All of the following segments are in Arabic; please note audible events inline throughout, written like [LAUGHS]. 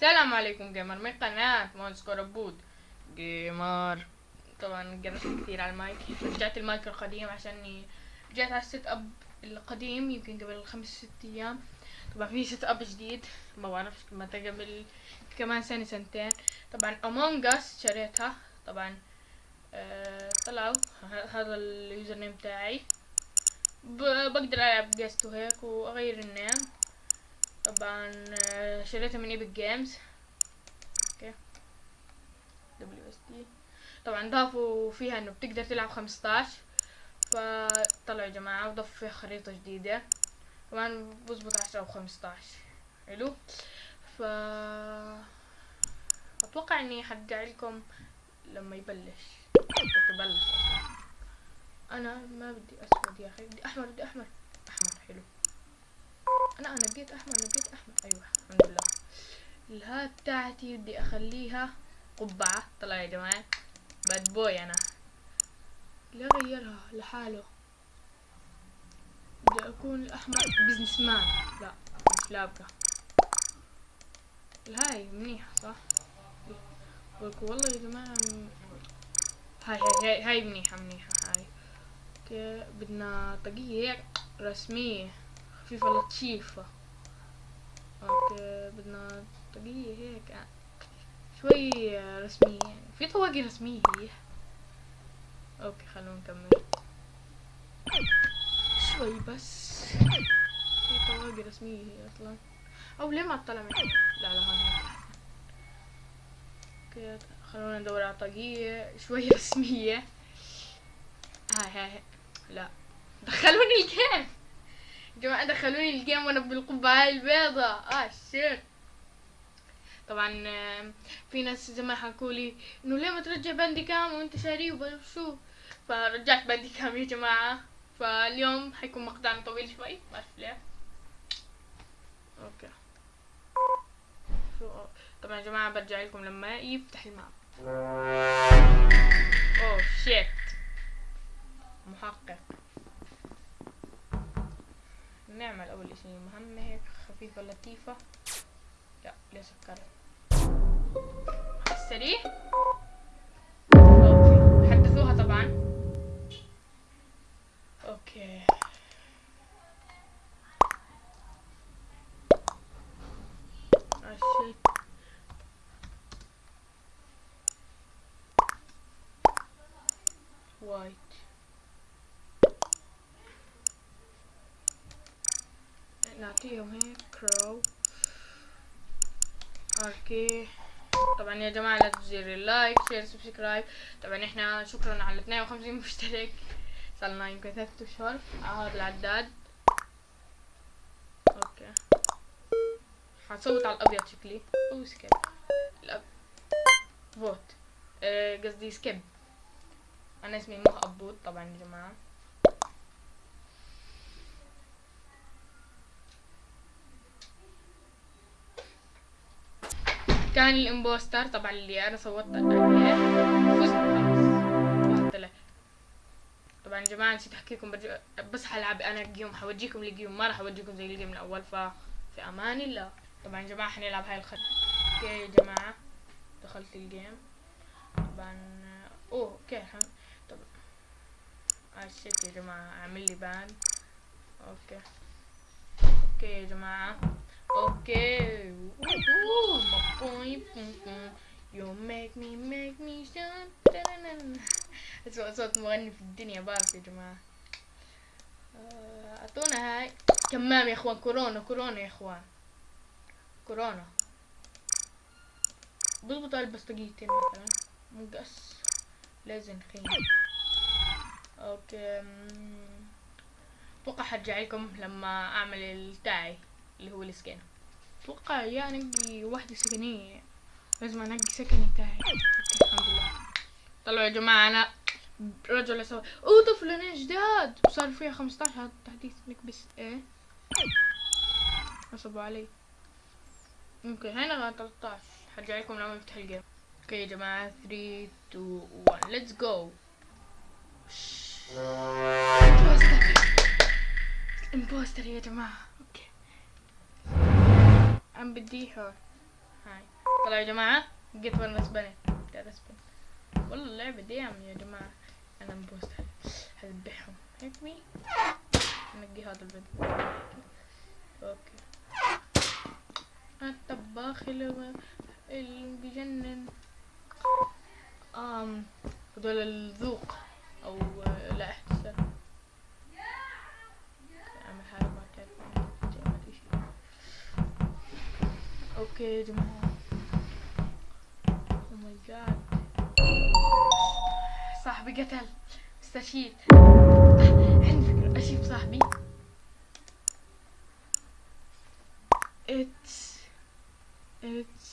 السلام عليكم gamer من قناة مونسكور بود gamer طبعا خرست كثير على المايك. رجعت المايك القديم عشان رجعت على ال setup القديم يمكن قبل خمس ست أيام. طبعا في setup جديد ما بعرف متى قبل كمان سنة سنتين. طبعا Among Us شريتها. طبعا آه طلعوا. [LAUGHS] هذا ال username تاعي بقدر ألعب guest وهيك وأغير ال name طبعا آه، شريتها من Epic Games. okay. دبليو اس تي طبعا ضافوا فيها إنه بتقدر تلعب 15 فطلعوا يا جماعة وضافوا فيها خريطة جديدة. طبعا بظبط 10 أو 15 حلو. ف أتوقع إني حرجع لكم لما يبلش. أصلا أنا ما بدي أسود يا أخي بدي أحمر بدي أحمر. أحمر حلو. أنا أنا نقيت أحمر نقيت أحمر. أيوه الحمد لله. ال hat بتاعتي بدي أخليها قبعة. طلع يا جماعة. bad boy أنا. لا غيرها لحاله. بدي أكون الأحمر businessman لا مش لابقة. الهاي منيحة صح؟ والله يا جماعة. هاي هاي هاي, منيحة منيحة هاي. okay بدنا هيك رسمية خفيفة لطيفة بدنا طاقية هيك شوي رسمية يعني في طواقي رسمية هي okay خلونا نكمل شوي بس في طواقي رسمية هي أصلا أو ليه ما طلع من؟ لا لا هون. okay خلونا ندور على طاقية شوي رسمية هاي هاي. لا دخلوني يا جماعة دخلوني ال game وأنا بالقبعة البيضاء. آه shit طبعا في ناس زمان حكوا لي إنه ليه ما ترجع Bandicam وأنت شاريه وشو فرجعت Bandicam يا جماعة. فاليوم حيكون مقطعنا طويل شوي ما أعرف ليه. okay. شو طبعا يا جماعة برجع لكم لما يفتح ال map. [LAUGHS] oh shit محقق. نعمل أول إشي مهمة هيك خفيفة لطيفة. لا ليش سكرت السريع okay. حدثوها طبعا. okay. white. نعطيهم هيك crew okay طبعا يا جماعة لا تنسوا ال like share subscribe. طبعا إحنا شكرا على 52 مشترك. صار يمكن ثلاثة أشهر. على هذا العداد. okay. حصوت على الأبيض شكلي. أو skip الأب... vote آه، قصدي skip أنا اسمي مه ابود طبعا يا جماعة. كان ال impostor طبعا اللي أنا صوتت عليه. فزت طبعا يا جماعة نسيت أحكيكم برجع بس حلعب أنا game حورجيكم ال game ما راح اوريكم زي ال game الأول ففي أمان الله طبعا يا جماعة حنلعب هاي الخط okay يا جماعة. دخلت ال game طبعا oh okay. طبعا آه shit يا جماعة أعمل لي ban. Okay. Okay يا جماعة. Okay Ooh, my boy, boom, boom. You make me make me shine. أسوأ صوت مغني في الدنيا بعرف يا جماعة أعطونا هاي كمام يا إخوان كورونا كورونا يا إخوان كورونا بضبط ألبس طاقيتين مثلا مقص لازم خيم أوكي مم. أتوقع حرجع لكم لما أعمل التاعي اللي هو السكين أتوقع يا انقي واحدة سكنية. لازم أنقي سكني تاعي. الحمد لله. طلعوا يا جماعة أنا رجل أسوي. اضف لنا جداد وصار فيها 15 هذا التحديث نكبس إيه؟ نصبوا علي. okay هنا 13 حرجع لكم لما يفتح ال game okay يا جماعة 3 2 1 let's go. impostor يا جماعة. عم بديها هاي. طلع يا جماعة. جيت ون رسبني رسبن والله اللعبة ديم يا جماعة. أنا مبوست هذبحهم. هيك مي نقي هذا الفيديو أوكي. الطباخ اللي بيجنن. آم هذول الذوق. أو لا احتساب اعمل حاجة ما تعرف ما في شيء okay يا جماعة oh my god صاحبي قتل. استشهد عندي فكرة صاحبي. It's it's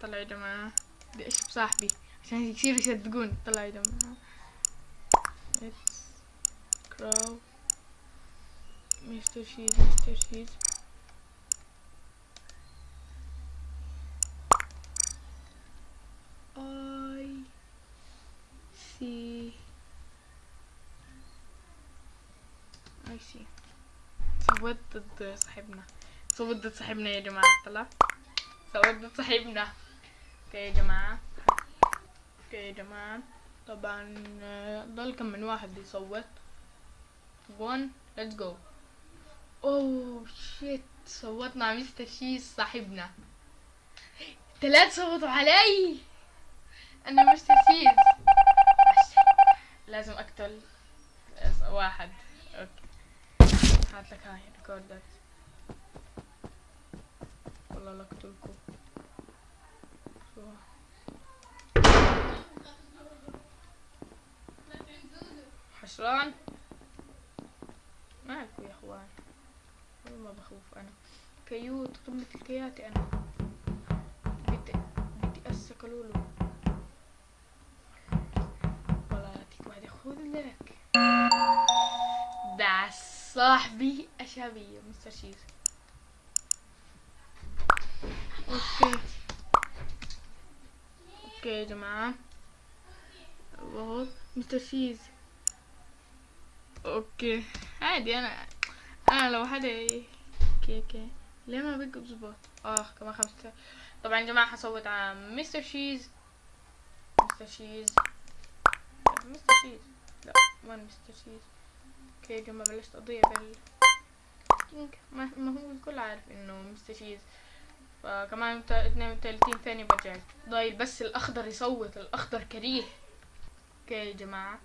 طلع يا جماعة. بدي أشوف صاحبي. عشان يصيروا يصدقون طلع يا جماعة. It's crow مستر شيز مستر شيز I see. I see. صوت ضد صاحبنا صوت ضد صاحبنا يا جماعة طلع صوت ضد صاحبنا okay يا جماعة okay يا جماعة طبعا ضل كم من واحد يصوت one let's go. oh shit صوتنا على Mister Cheese صاحبنا. ثلاث صوتوا علي. أنا Mister Cheese لازم أقتل. واحد. okay. هات لك هاي ريكوردات والله لا أقتلكم. حشران. مالكوا يا إخوان. والله ما بخوف أنا. كيوت قمة الكياتي أنا. بدي بدي أسك لولو. والله يعطيك واحد خذ لك. ده صاحبي اشابية Mister Cheese okay. Okay يا جماعة. Mister Cheese okay. عادي أنا أنا لو okay okay ليه ما بيقوا بظبط؟ آه كمان خمسة طبعا يا جماعة حصوت على Mister Cheese Mister Cheese Mister Cheese لا وين Mister Cheese okay يا جماعة بلشت أضيع بال ما, ما هو الكل عارف إنه Mister Cheese فكمان 32 ثانية برجع. ضايل بس الأخضر يصوت الأخضر كريه. okay يا جماعة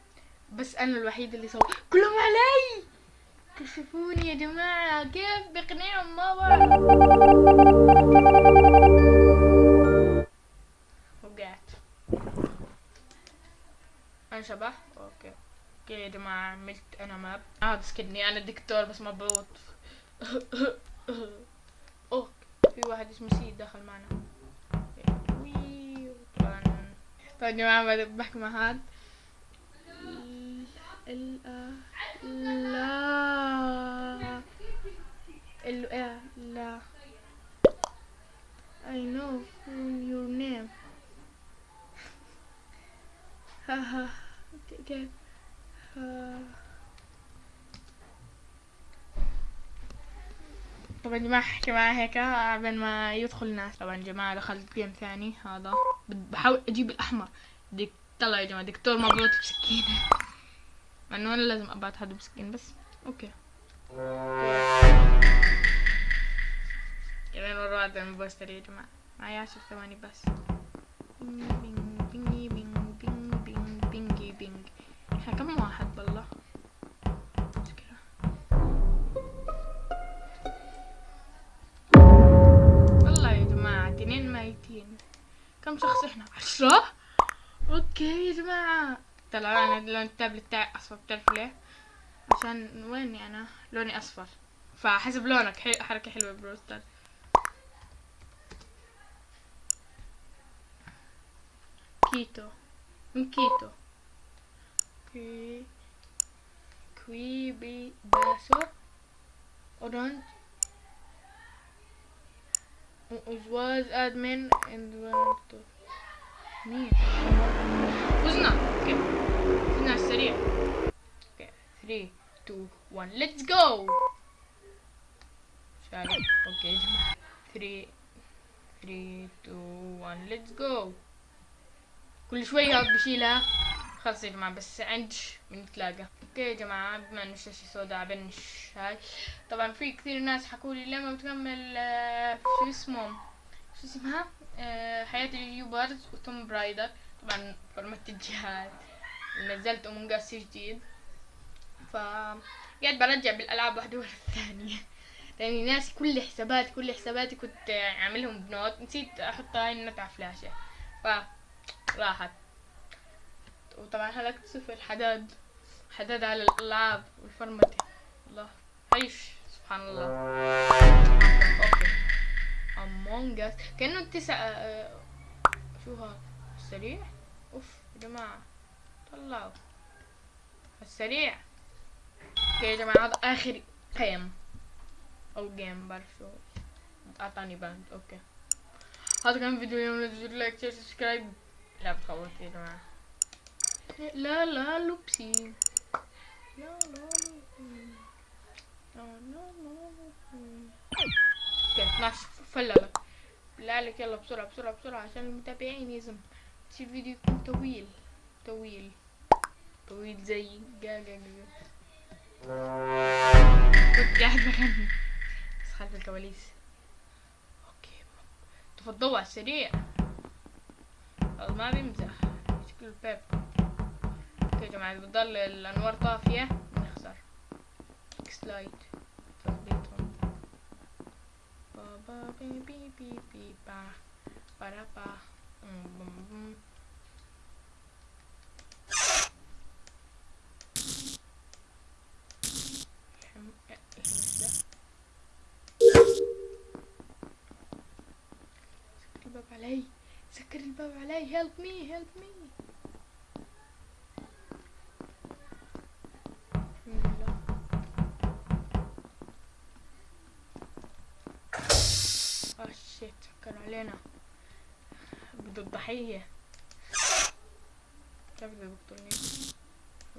بس أنا الوحيد اللي صوت. كلهم علي! كشفوني يا جماعة كيف؟ بقنعهم ما بعرف وقعت. أنا شبح أوكي. أوكي يا جماعة عملت أنا ماب هذا سكني أنا دكتور بس مبروط [LAUGHS] اوه في واحد اسمه سيد دخل معنا. طبعا يا جماعة بحكي مع هاد ال لا. ال لا I know your name. كيف طبعا جماعة احكي معاه هيك قبل ما يدخل الناس. طبعا جماعة دخلت جيم ثاني هذا. بحاول أجيب الأحمر. ديك طلع يا جماعة دكتور مبروط بسكينة مع إنه أنا لازم أبعت حد بسكين بس. okay. كمان مرة واحدة impostor يا جماعة. معي عشر ثواني بس. ping ping ping ping ping ping بينج إحنا كم واحد بالله والله يا جماعة اثنين ميتين. كم شخص إحنا؟ عشرة؟ okay يا جماعة. طلع أنا لون التابلت تاعي أصفر بتعرف ليه عشان ويني أنا لوني أصفر. فحسب لونك. حي... حركة حلوة بروستر كيتو. من كيتو. كي كويبي باسو اورانج was and went to مين؟ فزنا okay فزنا السريع okay 3 2 1 let's go! شغال okay يا جماعة 3 3 2 1 let's go كل شوي هاد بشيلها خلص يا جماعة بس عندش بنتلاقى okay يا جماعة بما انه الشاشة سوداء بنش هاي طبعا في كثير ناس حكوا لي لما بتكمل شو اسمه شو اسمها حياة اليوبرز وتوم برايدر طبعا فرمت الجهاز ونزلت امونج اس جديد. ف قاعد برجع بالألعاب واحدة ورا الثانية. لاني ناس كل حساباتي كل حساباتي كنت عاملهم بنوت. نسيت أحط هاي النت على فلاشة. ف راحت. وطبعا هلكت صفر حداد حداد على الألعاب والفرمتة الله. عيش. سبحان الله. okay. Among Us كأنه التسع آه، شو هذا؟ السريع أوف يا جماعة. طلعوا السريع. okay يا جماعة هذا آخر game. أو جيم بعرف شو. أعطاني banned okay. هذا كان فيديو اليوم لا تنسوا like share subscribe لا بخوت يا جماعة. لا لا لوبسي. لا لا لوبسي. لا لا لوبسي. أوكي 12 فللك بالله عليك يلا بسرعة بسرعة بسرعة عشان المتابعين يزم الفيديو يكون طويل؟ طويل. طويل زي جا جا جا كنت قاعد بغني. بس خلف الكواليس. أوكي. تفضلوا على السريع. ما بيمزح. شكل البيب أوكي يا جماعة بتضل الأنوار طافية. بنخسر سلايد تظبيطهم بابا بي بي بي بي با برا با أم بم بم. الحم- الهمس ده. سكر الباب علي سكر الباب علي help me help me الحمد لله آه شيت سكر علينا بده الضحية كيف بده يقتلني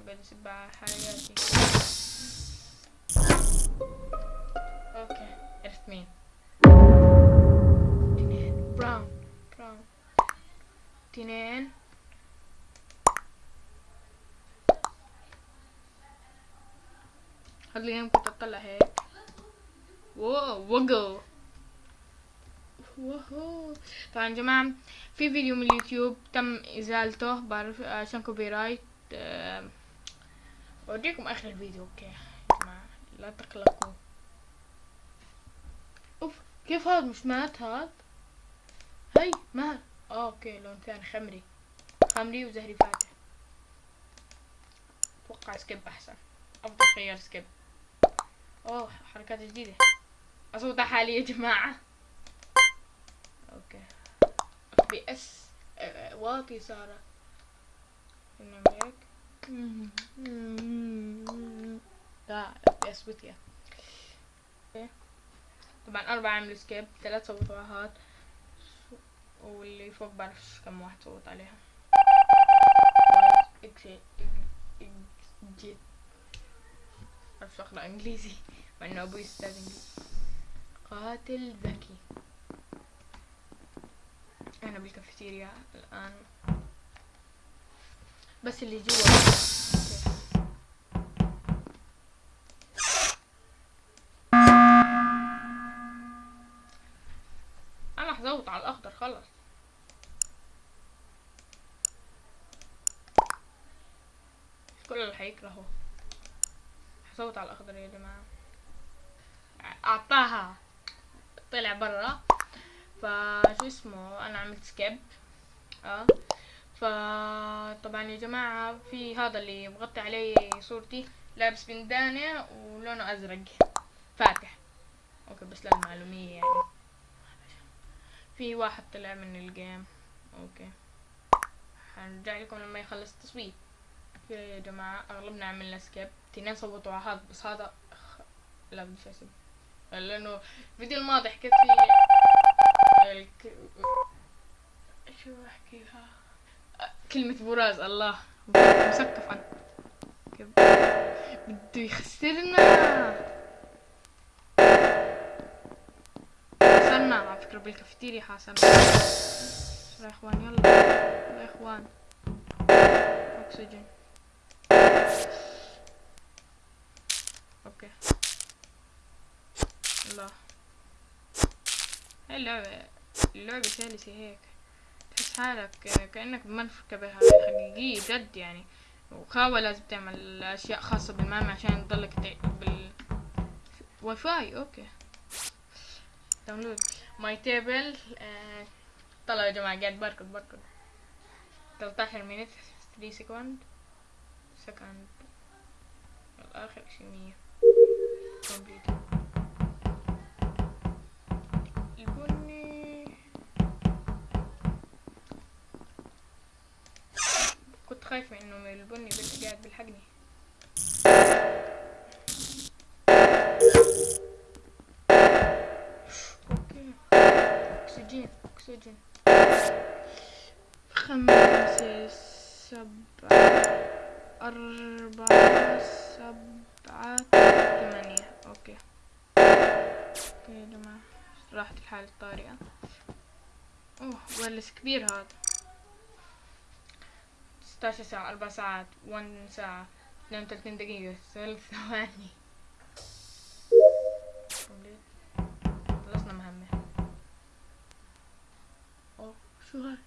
قاعد يسب على حياتي okay عرفت مين. تنين. brown. brown. تنين. اليوم كنت اطلع هيك. wow وقو وهو طبعا يا جماعة في فيديو من اليوتيوب تم ازالته بعرف عشان copyright اوريكم اخر الفيديو okay يا جماعة لا تقلقوا اوف كيف هذا مش مات هذا هي مات okay لون ثاني خمري خمري وزهري فاتح أتوقع skip احسن افضل خيار skip اوه حركات جديدة اصوتها حالي يا جماعة PS واطي صار نعمل هيك. لا FPS وطية okay. طبعا أربعة عملوا skip ثلاث هاد واللي فوق بعرفش كم واحد صوت عليها. جيت بعرفش أقرأ إنجليزي مع إنه أبوي أستاذ إنجليزي. قاتل ذكي. أنا بالكافيتيريا الآن. بس اللي جوا. أنا حزوط على الأخضر خلص كل اللي حيكرهه. حصوت على الأخضر يا جماعة. أعطاها. طلع برا. فشو اسمه أنا عملت skip آه. فطبعا يا جماعة في هذا اللي مغطي عليه صورتي. لابس بندانة ولونه أزرق. فاتح. okay بس للمعلومية يعني. في واحد طلع من ال game okay. هنرجع لكم لما يخلص التصويت. يا جماعة أغلبنا عملنا skip تنين صوتوا على هذا بس هذا. لا اسب لأنه الفيديو الماضي حكيت فيه الك... شو احكيها كلمة براز الله. مسكف عن بده يخسرنا. حاصرنا على فكرة بالكافتيريا حاصرنا يا إخوان يلا. يا إخوان. أكسجين. أوكي. الله. هاي اللعبة اللعبة سلسة هيك. تحس حالك كأنك بمركبة حقيقية جد يعني. وخاوة لازم تعمل أشياء خاصة بالمام عشان تضلك بال واي فاي أوكي داونلود ماي تيبل طلعوا يا جماعة قاعد بركض بركض. 13 مينت 3 سكند سكند آخر شي مية. كومبليت البني كنت خايفة انه من البني بس قاعد بيلحقني أوكي أكسجين أكسجين. خمسة سبعة أربعة سبعة ثمانية. أوكي. أوكي يا جماعة راحت الحالة الطارئة. أوه ولس كبير هذا. ستاشر ساعة أربع ساعات ون ساعة اثنين وثلاثين دقيقة ثلاث ثواني. خلصنا مهمة أوه شو هاي؟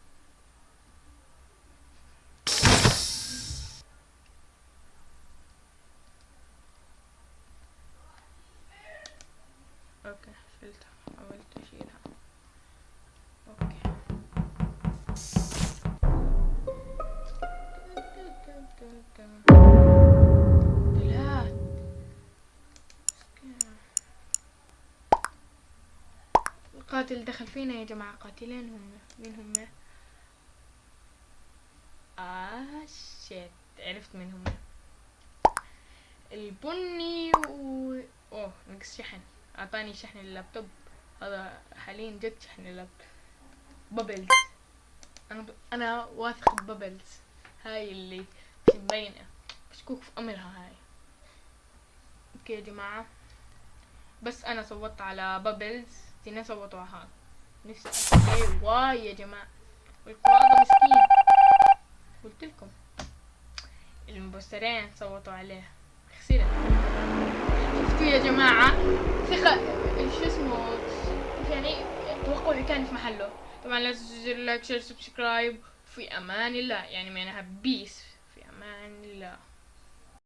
القاتل دخل فينا يا جماعة قاتلين هم. مين هم؟ آه shit عرفت مين هم. البني و أوه نقص شحن. أعطاني شحن اللابتوب. هذا حاليا جد شحن اللابتوب. بابلز أنا ب... أنا واثق ببابلز هاي اللي مبينة مشكوك في أمرها هاي. okay يا جماعة. بس أنا صوتت على بابلز صوتوا على هذا نفسي إيه واي يا جماعة. والقرآن مسكين. قلت لكم. المبصرين صوتوا عليه خسرت شفتوا يا جماعة؟ ثقة. شو اسمه؟ يعني توقعي كان في محله. طبعا لا تنسوا like share subscribe. في أمان الله. يعني معناها peace في أمان الله.